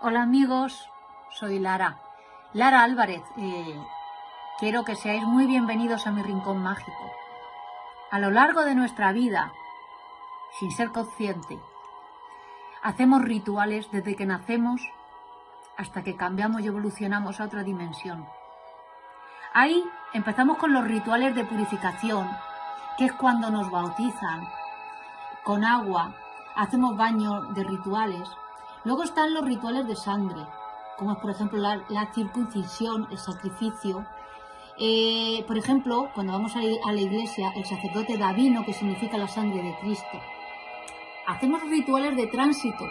Hola amigos, soy Lara, Lara Álvarez. Eh, quiero que seáis muy bienvenidos a mi rincón mágico. A lo largo de nuestra vida, sin ser consciente, hacemos rituales desde que nacemos hasta que cambiamos y evolucionamos a otra dimensión. Ahí empezamos con los rituales de purificación, que es cuando nos bautizan con agua, hacemos baños de rituales. Luego están los rituales de sangre, como es por ejemplo la, circuncisión, el sacrificio. Eh, por ejemplo, cuando vamos a, a la iglesia, el sacerdote da vino, que significa la sangre de Cristo. Hacemos rituales de tránsito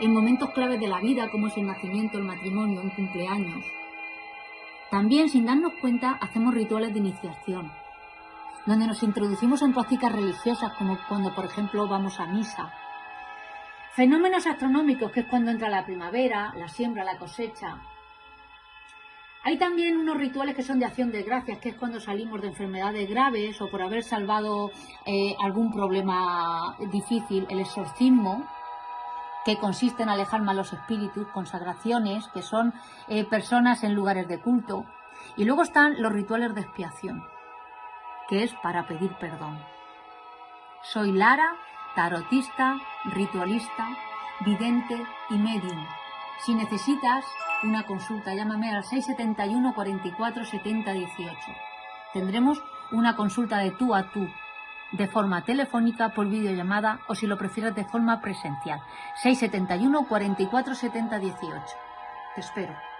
en momentos claves de la vida, como es el nacimiento, el matrimonio, un cumpleaños. También, sin darnos cuenta, hacemos rituales de iniciación, donde nos introducimos en prácticas religiosas, como cuando, por ejemplo, vamos a misa. Fenómenos astronómicos, que es cuando entra la primavera, la siembra, la cosecha. Hay también unos rituales que son de acción de gracias, que es cuando salimos de enfermedades graves o por haber salvado eh, algún problema difícil, el exorcismo, que consiste en alejar malos espíritus, consagraciones, que son eh, personas en lugares de culto. Y luego están los rituales de expiación, que es para pedir perdón. Soy Lara, tarotista, ritualista, vidente y medium. Si necesitas una consulta, llámame al 671 44 70 18. Tendremos una consulta de tú a tú de forma telefónica, por videollamada o si lo prefieres de forma presencial. 671 44 70 18. Te espero.